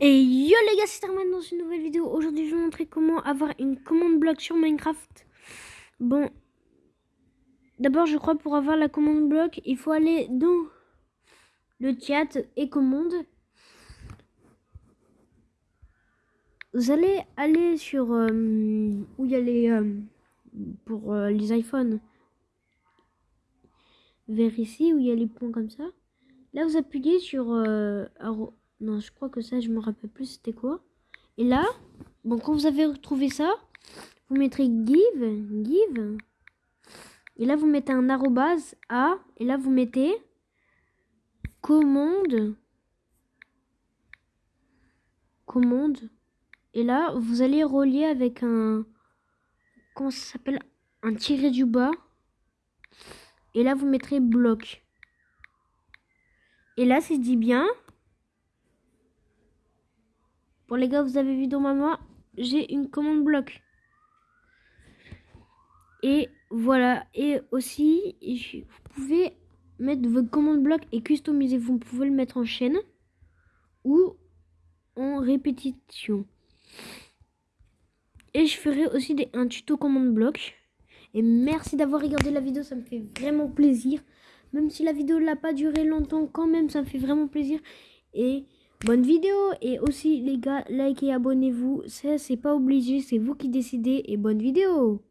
Et yo les gars, c'est Arman dans une nouvelle vidéo. Aujourd'hui, je vais vous montrer comment avoir une commande bloc sur Minecraft. Bon, d'abord, je crois pour avoir la commande bloc, il faut aller dans le chat et commande. Vous allez aller sur euh, où il y a les euh, pour euh, les iPhones vers ici où il y a les points comme ça. Là, vous appuyez sur non, je crois que ça, je me rappelle plus c'était quoi. Et là, bon, quand vous avez retrouvé ça, vous mettrez give, give. Et là, vous mettez un arrobase A. Et là, vous mettez commande. Commande. Et là, vous allez relier avec un... Comment s'appelle? Un tiré du bas. Et là, vous mettrez bloc. Et là, c'est dit bien. Pour les gars, vous avez vu dans ma main, j'ai une commande bloc. Et voilà. Et aussi, vous pouvez mettre votre commande bloc et customiser. Vous pouvez le mettre en chaîne ou en répétition. Et je ferai aussi un tuto commande bloc. Et merci d'avoir regardé la vidéo, ça me fait vraiment plaisir. Même si la vidéo n'a pas duré longtemps, quand même, ça me fait vraiment plaisir. Et bonne vidéo et aussi les gars likez abonnez-vous. Ça c'est pas obligé c'est vous qui décidez et bonne vidéo